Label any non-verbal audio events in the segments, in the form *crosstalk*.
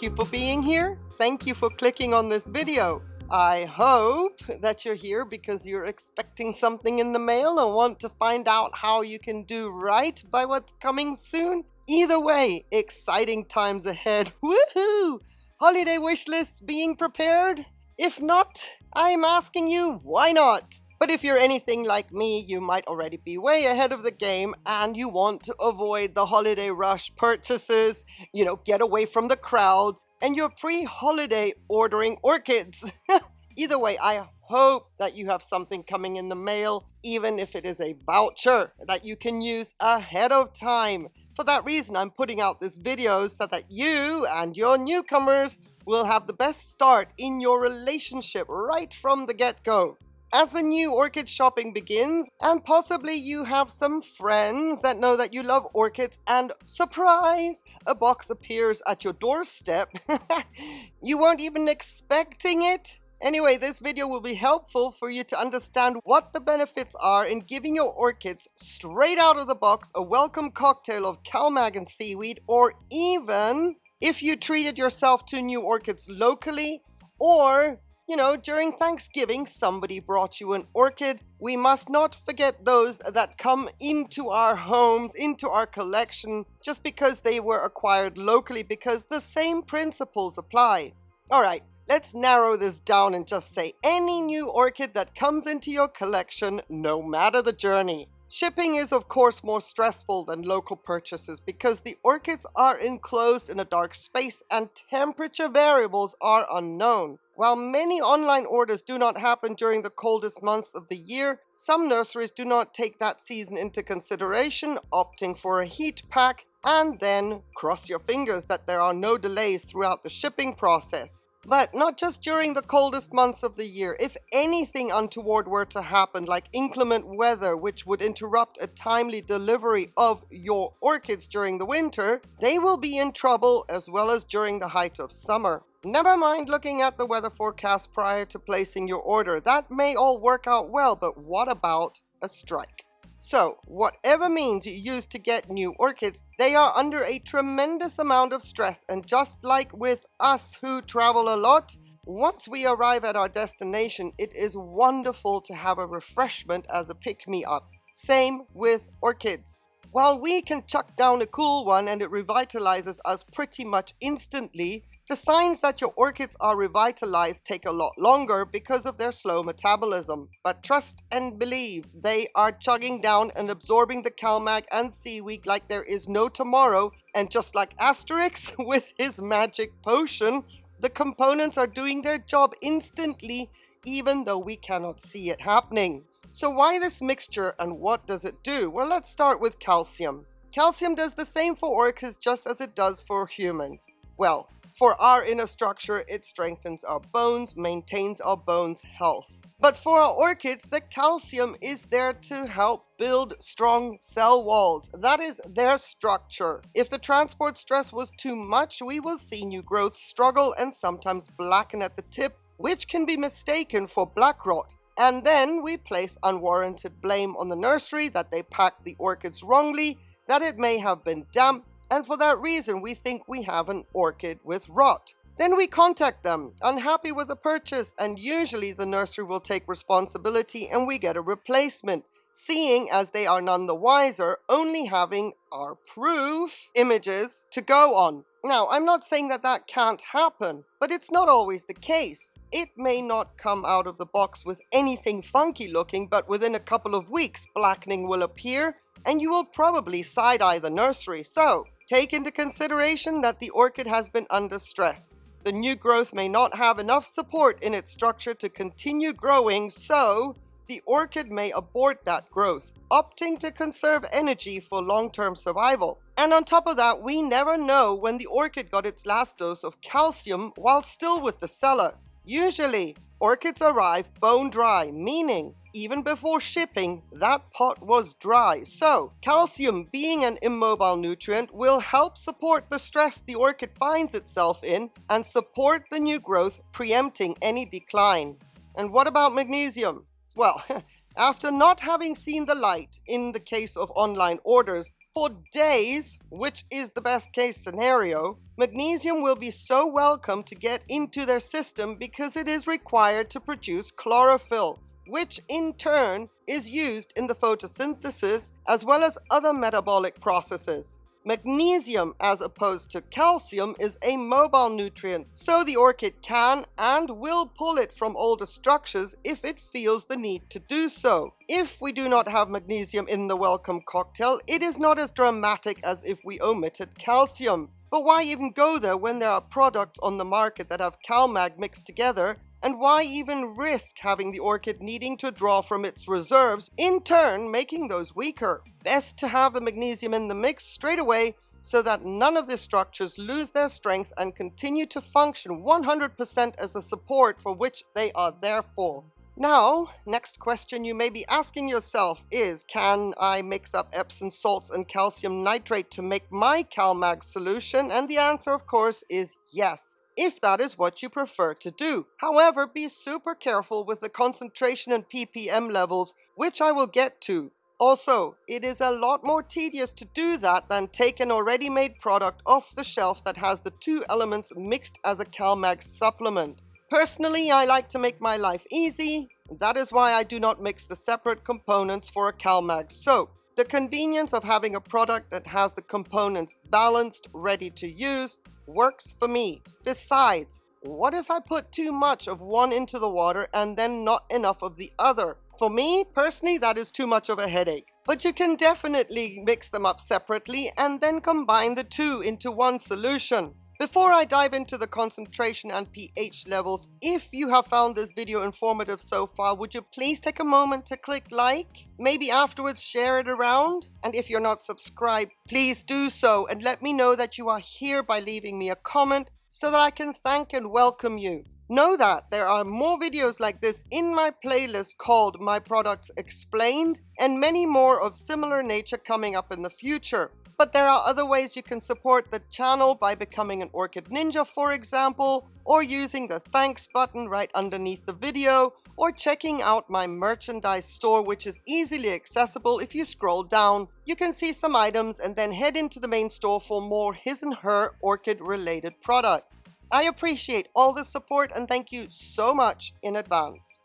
Thank you for being here. Thank you for clicking on this video. I hope that you're here because you're expecting something in the mail and want to find out how you can do right by what's coming soon. Either way, exciting times ahead. *laughs* Woohoo! Holiday wish lists being prepared? If not, I'm asking you, why not? But if you're anything like me, you might already be way ahead of the game and you want to avoid the holiday rush purchases, you know, get away from the crowds, and you're pre-holiday ordering orchids. *laughs* Either way, I hope that you have something coming in the mail, even if it is a voucher that you can use ahead of time. For that reason, I'm putting out this video so that you and your newcomers will have the best start in your relationship right from the get-go as the new orchid shopping begins, and possibly you have some friends that know that you love orchids, and surprise, a box appears at your doorstep. *laughs* you weren't even expecting it. Anyway, this video will be helpful for you to understand what the benefits are in giving your orchids straight out of the box a welcome cocktail of CalMag and seaweed, or even if you treated yourself to new orchids locally, or you know, during Thanksgiving, somebody brought you an orchid. We must not forget those that come into our homes, into our collection, just because they were acquired locally, because the same principles apply. All right, let's narrow this down and just say any new orchid that comes into your collection, no matter the journey. Shipping is of course more stressful than local purchases because the orchids are enclosed in a dark space and temperature variables are unknown. While many online orders do not happen during the coldest months of the year, some nurseries do not take that season into consideration, opting for a heat pack, and then cross your fingers that there are no delays throughout the shipping process. But not just during the coldest months of the year. If anything untoward were to happen, like inclement weather, which would interrupt a timely delivery of your orchids during the winter, they will be in trouble as well as during the height of summer. Never mind looking at the weather forecast prior to placing your order. That may all work out well, but what about a strike? So, whatever means you use to get new orchids, they are under a tremendous amount of stress. And just like with us who travel a lot, once we arrive at our destination, it is wonderful to have a refreshment as a pick-me-up. Same with orchids. While we can chuck down a cool one and it revitalizes us pretty much instantly, the signs that your orchids are revitalized take a lot longer because of their slow metabolism. But trust and believe, they are chugging down and absorbing the CalMag and seaweed like there is no tomorrow. And just like Asterix *laughs* with his magic potion, the components are doing their job instantly even though we cannot see it happening. So why this mixture and what does it do? Well, let's start with calcium. Calcium does the same for orchids just as it does for humans. Well, for our inner structure, it strengthens our bones, maintains our bones' health. But for our orchids, the calcium is there to help build strong cell walls. That is their structure. If the transport stress was too much, we will see new growth struggle and sometimes blacken at the tip, which can be mistaken for black rot. And then we place unwarranted blame on the nursery that they packed the orchids wrongly, that it may have been damp, and for that reason we think we have an orchid with rot. Then we contact them, unhappy with the purchase, and usually the nursery will take responsibility and we get a replacement, seeing as they are none the wiser, only having our proof images to go on. Now, I'm not saying that that can't happen, but it's not always the case. It may not come out of the box with anything funky looking, but within a couple of weeks, blackening will appear, and you will probably side-eye the nursery. So, Take into consideration that the orchid has been under stress. The new growth may not have enough support in its structure to continue growing, so the orchid may abort that growth, opting to conserve energy for long-term survival. And on top of that, we never know when the orchid got its last dose of calcium while still with the seller. Usually, orchids arrive bone dry, meaning even before shipping, that pot was dry. So, calcium being an immobile nutrient will help support the stress the orchid finds itself in and support the new growth, preempting any decline. And what about magnesium? Well, *laughs* after not having seen the light in the case of online orders, For days, which is the best case scenario, magnesium will be so welcome to get into their system because it is required to produce chlorophyll, which in turn is used in the photosynthesis as well as other metabolic processes. Magnesium, as opposed to calcium, is a mobile nutrient, so the orchid can and will pull it from older structures if it feels the need to do so. If we do not have magnesium in the welcome cocktail, it is not as dramatic as if we omitted calcium. But why even go there when there are products on the market that have CalMag mixed together and why even risk having the orchid needing to draw from its reserves, in turn making those weaker? Best to have the magnesium in the mix straight away so that none of the structures lose their strength and continue to function 100% as the support for which they are there for. Now, next question you may be asking yourself is, can I mix up Epsom salts and calcium nitrate to make my CalMag solution? And the answer, of course, is yes if that is what you prefer to do. However, be super careful with the concentration and ppm levels, which I will get to. Also, it is a lot more tedious to do that than take an already made product off the shelf that has the two elements mixed as a CalMag supplement. Personally, I like to make my life easy. That is why I do not mix the separate components for a CalMag soap. The convenience of having a product that has the components balanced, ready to use, works for me. Besides, what if I put too much of one into the water and then not enough of the other? For me, personally, that is too much of a headache. But you can definitely mix them up separately and then combine the two into one solution. Before I dive into the concentration and pH levels, if you have found this video informative so far, would you please take a moment to click like? Maybe afterwards share it around? And if you're not subscribed, please do so and let me know that you are here by leaving me a comment so that I can thank and welcome you. Know that there are more videos like this in my playlist called My Products Explained and many more of similar nature coming up in the future. But there are other ways you can support the channel by becoming an Orchid Ninja, for example, or using the thanks button right underneath the video, or checking out my merchandise store, which is easily accessible if you scroll down. You can see some items and then head into the main store for more his and her orchid related products. I appreciate all the support and thank you so much in advance.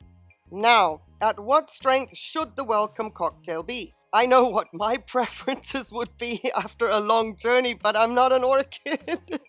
Now, at what strength should the welcome cocktail be? I know what my *laughs* preferences would be after a long journey, but I'm not an orchid.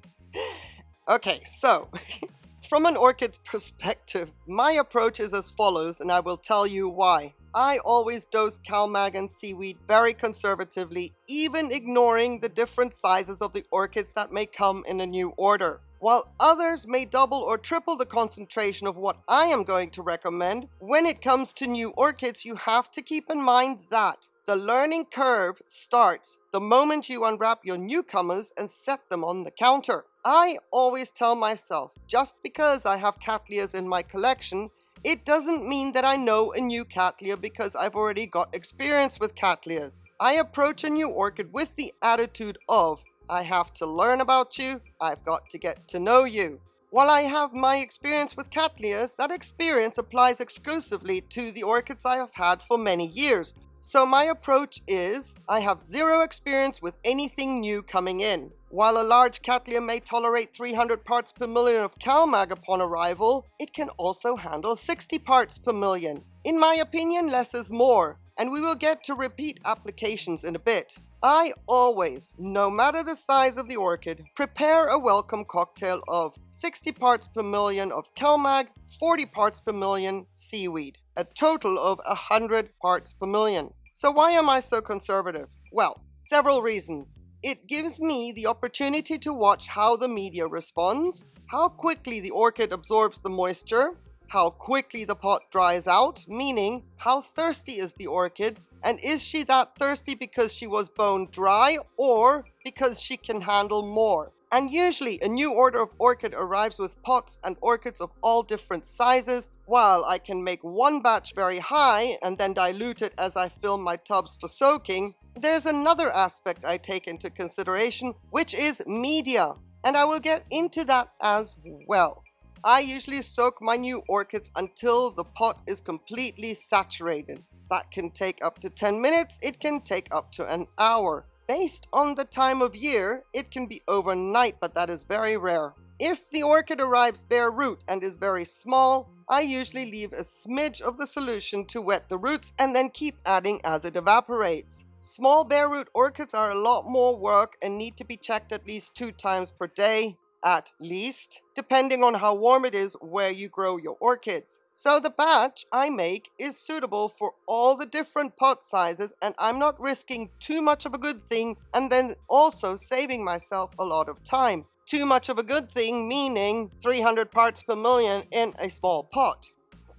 *laughs* okay, so *laughs* from an orchid's perspective, my approach is as follows, and I will tell you why. I always dose CalMag and seaweed very conservatively, even ignoring the different sizes of the orchids that may come in a new order. While others may double or triple the concentration of what I am going to recommend, when it comes to new orchids, you have to keep in mind that the learning curve starts the moment you unwrap your newcomers and set them on the counter. I always tell myself, just because I have Cattleyas in my collection, it doesn't mean that I know a new Cattleya because I've already got experience with Cattleyas. I approach a new orchid with the attitude of, I have to learn about you, I've got to get to know you. While I have my experience with Cattleyas, that experience applies exclusively to the orchids I have had for many years. So my approach is, I have zero experience with anything new coming in. While a large Cattleya may tolerate 300 parts per million of CalMag upon arrival, it can also handle 60 parts per million. In my opinion, less is more, and we will get to repeat applications in a bit. I always, no matter the size of the orchid, prepare a welcome cocktail of 60 parts per million of CalMag, 40 parts per million seaweed, a total of 100 parts per million. So why am I so conservative? Well, several reasons. It gives me the opportunity to watch how the media responds, how quickly the orchid absorbs the moisture, how quickly the pot dries out, meaning how thirsty is the orchid, and is she that thirsty because she was bone dry or because she can handle more? And usually a new order of orchid arrives with pots and orchids of all different sizes. While I can make one batch very high and then dilute it as I fill my tubs for soaking, there's another aspect I take into consideration, which is media. And I will get into that as well. I usually soak my new orchids until the pot is completely saturated. That can take up to 10 minutes, it can take up to an hour. Based on the time of year, it can be overnight, but that is very rare. If the orchid arrives bare root and is very small, I usually leave a smidge of the solution to wet the roots and then keep adding as it evaporates. Small bare root orchids are a lot more work and need to be checked at least two times per day, at least, depending on how warm it is where you grow your orchids. So the batch I make is suitable for all the different pot sizes and I'm not risking too much of a good thing and then also saving myself a lot of time. Too much of a good thing meaning 300 parts per million in a small pot.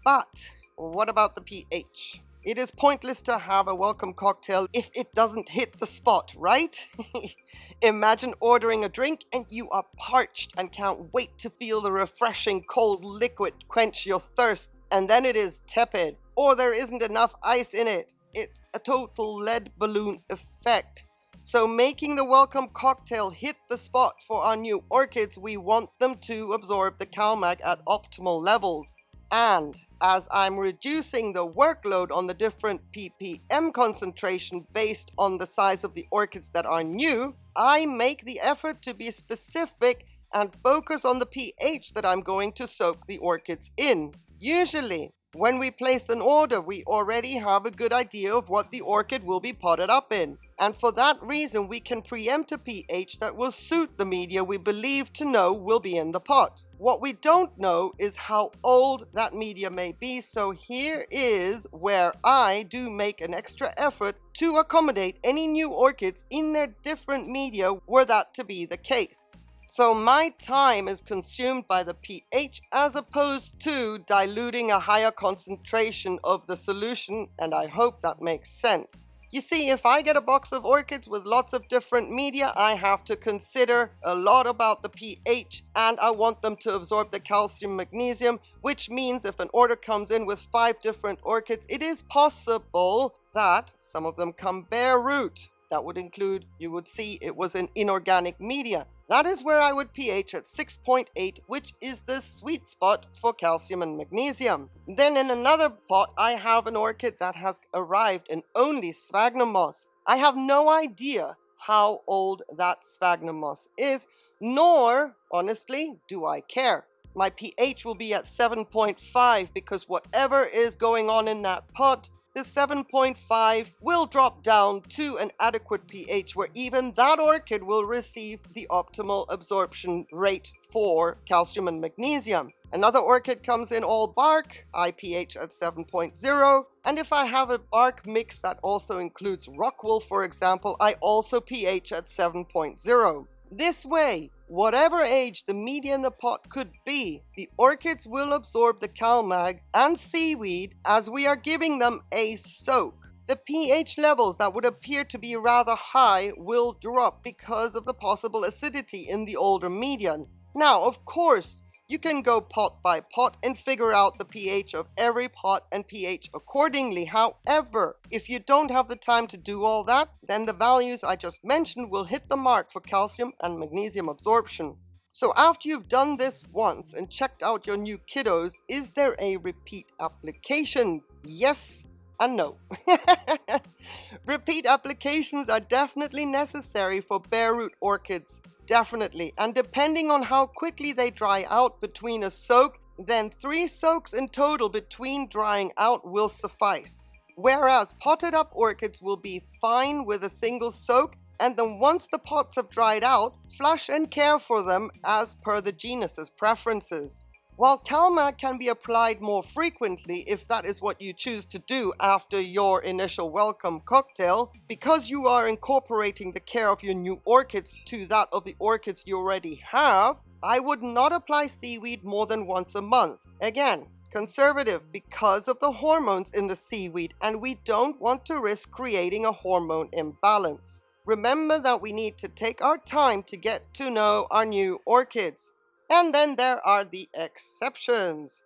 But what about the pH? It is pointless to have a welcome cocktail if it doesn't hit the spot, right? *laughs* Imagine ordering a drink and you are parched and can't wait to feel the refreshing cold liquid quench your thirst and then it is tepid or there isn't enough ice in it. It's a total lead balloon effect. So making the welcome cocktail hit the spot for our new orchids, we want them to absorb the CalMag at optimal levels. And as I'm reducing the workload on the different ppm concentration based on the size of the orchids that are new, I make the effort to be specific and focus on the pH that I'm going to soak the orchids in. Usually, when we place an order, we already have a good idea of what the orchid will be potted up in. And for that reason, we can preempt a pH that will suit the media we believe to know will be in the pot. What we don't know is how old that media may be, so here is where I do make an extra effort to accommodate any new orchids in their different media were that to be the case. So my time is consumed by the pH as opposed to diluting a higher concentration of the solution and I hope that makes sense. You see, if I get a box of orchids with lots of different media, I have to consider a lot about the pH and I want them to absorb the calcium magnesium, which means if an order comes in with five different orchids, it is possible that some of them come bare root. That would include, you would see it was an inorganic media. That is where I would pH at 6.8, which is the sweet spot for calcium and magnesium. Then in another pot, I have an orchid that has arrived in only sphagnum moss. I have no idea how old that sphagnum moss is, nor, honestly, do I care. My pH will be at 7.5 because whatever is going on in that pot the 7.5 will drop down to an adequate pH where even that orchid will receive the optimal absorption rate for calcium and magnesium. Another orchid comes in all bark, I pH at 7.0, and if I have a bark mix that also includes rockwool for example, I also pH at 7.0. This way, whatever age the media in the pot could be, the orchids will absorb the CalMag and seaweed as we are giving them a soak. The pH levels that would appear to be rather high will drop because of the possible acidity in the older media. Now, of course, you can go pot by pot and figure out the pH of every pot and pH accordingly. However, if you don't have the time to do all that, then the values I just mentioned will hit the mark for calcium and magnesium absorption. So after you've done this once and checked out your new kiddos, is there a repeat application? Yes and no. *laughs* repeat applications are definitely necessary for bare root orchids Definitely. And depending on how quickly they dry out between a soak, then three soaks in total between drying out will suffice. Whereas potted up orchids will be fine with a single soak and then once the pots have dried out, flush and care for them as per the genus's preferences. While CalMag can be applied more frequently if that is what you choose to do after your initial welcome cocktail, because you are incorporating the care of your new orchids to that of the orchids you already have, I would not apply seaweed more than once a month. Again, conservative because of the hormones in the seaweed and we don't want to risk creating a hormone imbalance. Remember that we need to take our time to get to know our new orchids. And then there are the exceptions.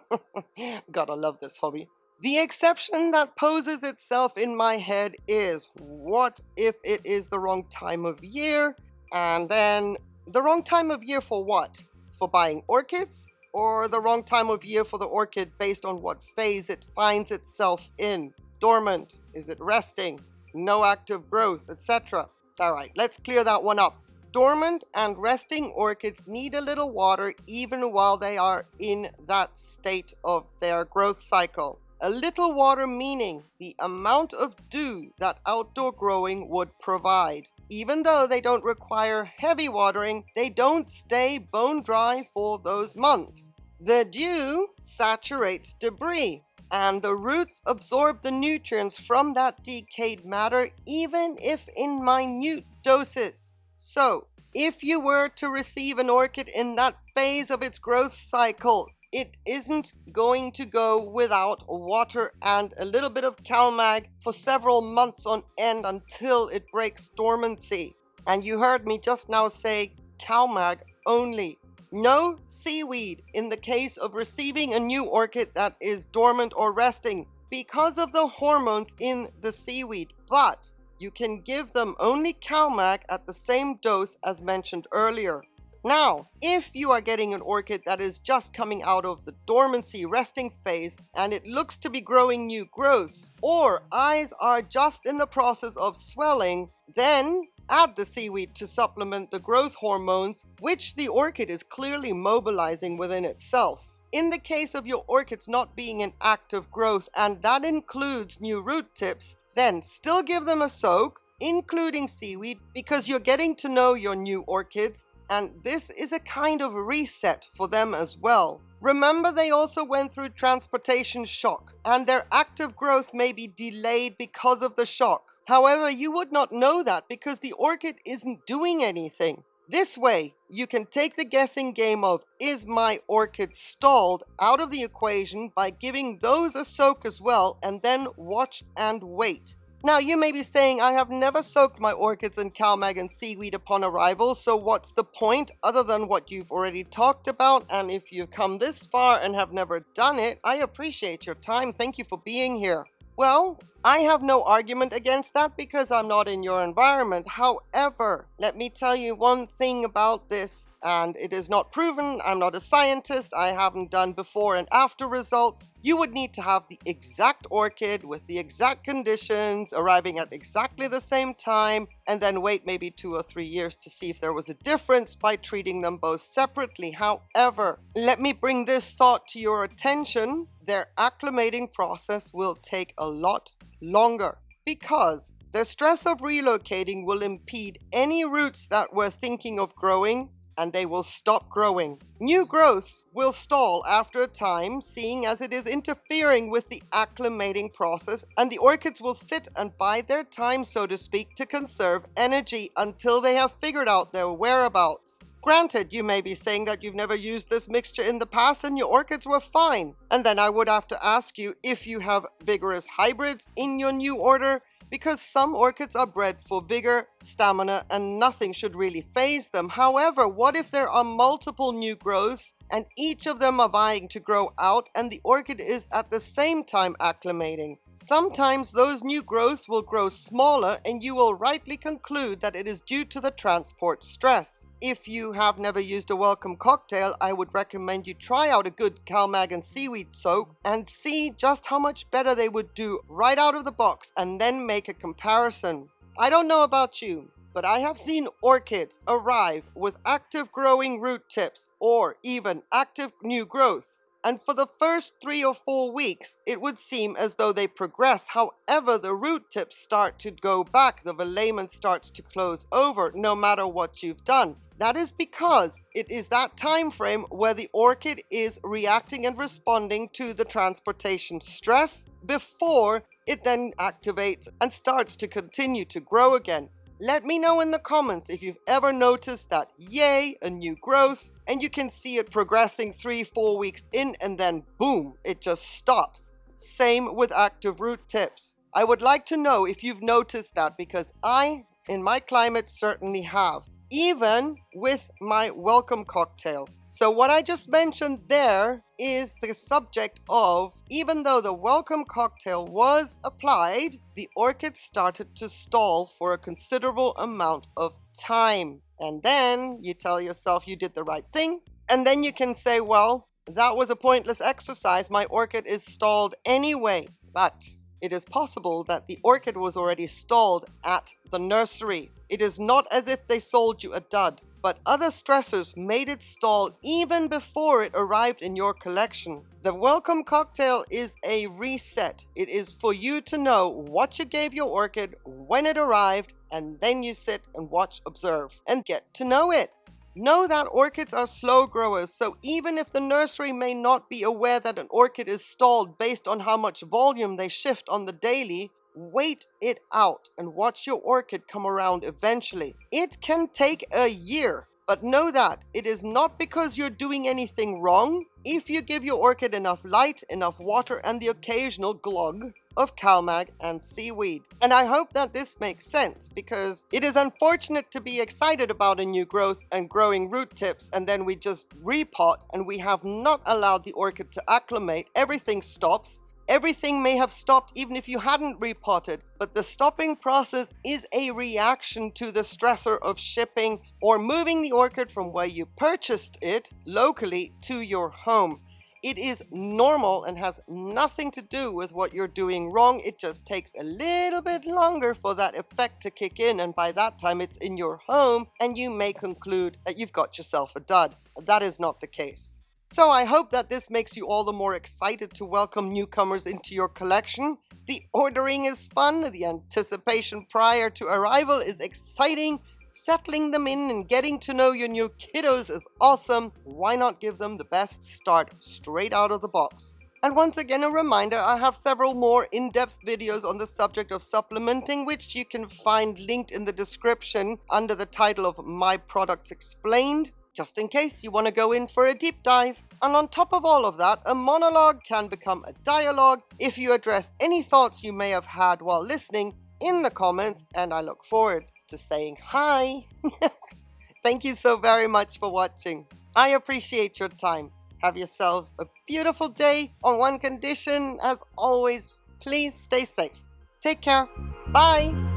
*laughs* Gotta love this hobby. The exception that poses itself in my head is, what if it is the wrong time of year? And then, the wrong time of year for what? For buying orchids? or the wrong time of year for the orchid based on what phase it finds itself in. Dormant, is it resting, no active growth, etc. All right, let's clear that one up. Dormant and resting orchids need a little water even while they are in that state of their growth cycle. A little water meaning the amount of dew that outdoor growing would provide. Even though they don't require heavy watering, they don't stay bone dry for those months. The dew saturates debris, and the roots absorb the nutrients from that decayed matter even if in minute doses. So, if you were to receive an orchid in that phase of its growth cycle, it isn't going to go without water and a little bit of CalMag for several months on end until it breaks dormancy. And you heard me just now say CalMag only. No seaweed in the case of receiving a new orchid that is dormant or resting because of the hormones in the seaweed. But you can give them only CalMag at the same dose as mentioned earlier. Now, if you are getting an orchid that is just coming out of the dormancy resting phase and it looks to be growing new growths or eyes are just in the process of swelling, then add the seaweed to supplement the growth hormones, which the orchid is clearly mobilizing within itself. In the case of your orchids not being in active growth, and that includes new root tips, then still give them a soak, including seaweed, because you're getting to know your new orchids and this is a kind of reset for them as well. Remember they also went through transportation shock and their active growth may be delayed because of the shock. However, you would not know that because the orchid isn't doing anything. This way, you can take the guessing game of is my orchid stalled out of the equation by giving those a soak as well and then watch and wait. Now you may be saying I have never soaked my orchids in CalMag and seaweed upon arrival, so what's the point other than what you've already talked about? And if you've come this far and have never done it, I appreciate your time. Thank you for being here. Well, I have no argument against that because I'm not in your environment. However, let me tell you one thing about this, and it is not proven. I'm not a scientist. I haven't done before and after results. You would need to have the exact orchid with the exact conditions, arriving at exactly the same time, and then wait maybe two or three years to see if there was a difference by treating them both separately. However, let me bring this thought to your attention. Their acclimating process will take a lot longer because the stress of relocating will impede any roots that were thinking of growing and they will stop growing. New growths will stall after a time, seeing as it is interfering with the acclimating process, and the orchids will sit and bide their time, so to speak, to conserve energy until they have figured out their whereabouts. Granted, you may be saying that you've never used this mixture in the past and your orchids were fine. And then I would have to ask you if you have vigorous hybrids in your new order because some orchids are bred for vigor, stamina, and nothing should really phase them. However, what if there are multiple new growths and each of them are vying to grow out and the orchid is at the same time acclimating? Sometimes those new growths will grow smaller and you will rightly conclude that it is due to the transport stress. If you have never used a welcome cocktail, I would recommend you try out a good CalMag and seaweed soak and see just how much better they would do right out of the box and then make a comparison. I don't know about you, but I have seen orchids arrive with active growing root tips or even active new growths and for the first three or four weeks, it would seem as though they progress. However, the root tips start to go back, the velamen starts to close over, no matter what you've done. That is because it is that time frame where the orchid is reacting and responding to the transportation stress before it then activates and starts to continue to grow again. Let me know in the comments if you've ever noticed that yay, a new growth, and you can see it progressing three, four weeks in and then boom, it just stops. Same with active root tips. I would like to know if you've noticed that because I, in my climate, certainly have. Even with my welcome cocktail. So what I just mentioned there is the subject of, even though the welcome cocktail was applied, the orchid started to stall for a considerable amount of time. And then you tell yourself you did the right thing. And then you can say, well, that was a pointless exercise. My orchid is stalled anyway. But it is possible that the orchid was already stalled at the nursery. It is not as if they sold you a dud, but other stressors made it stall even before it arrived in your collection. The welcome cocktail is a reset. It is for you to know what you gave your orchid, when it arrived, and then you sit and watch, observe, and get to know it. Know that orchids are slow growers, so even if the nursery may not be aware that an orchid is stalled based on how much volume they shift on the daily, wait it out and watch your orchid come around eventually. It can take a year, but know that it is not because you're doing anything wrong. If you give your orchid enough light, enough water, and the occasional glug, of CalMag and seaweed. And I hope that this makes sense because it is unfortunate to be excited about a new growth and growing root tips and then we just repot and we have not allowed the orchid to acclimate. Everything stops. Everything may have stopped even if you hadn't repotted, but the stopping process is a reaction to the stressor of shipping or moving the orchid from where you purchased it locally to your home. It is normal and has nothing to do with what you're doing wrong. It just takes a little bit longer for that effect to kick in. And by that time, it's in your home and you may conclude that you've got yourself a dud. That is not the case. So I hope that this makes you all the more excited to welcome newcomers into your collection. The ordering is fun, the anticipation prior to arrival is exciting, Settling them in and getting to know your new kiddos is awesome. Why not give them the best start straight out of the box? And once again, a reminder, I have several more in-depth videos on the subject of supplementing, which you can find linked in the description under the title of My Products Explained, just in case you want to go in for a deep dive. And on top of all of that, a monologue can become a dialogue if you address any thoughts you may have had while listening in the comments, and I look forward to saying hi. *laughs* Thank you so very much for watching. I appreciate your time. Have yourselves a beautiful day. On one condition, as always, please stay safe. Take care. Bye.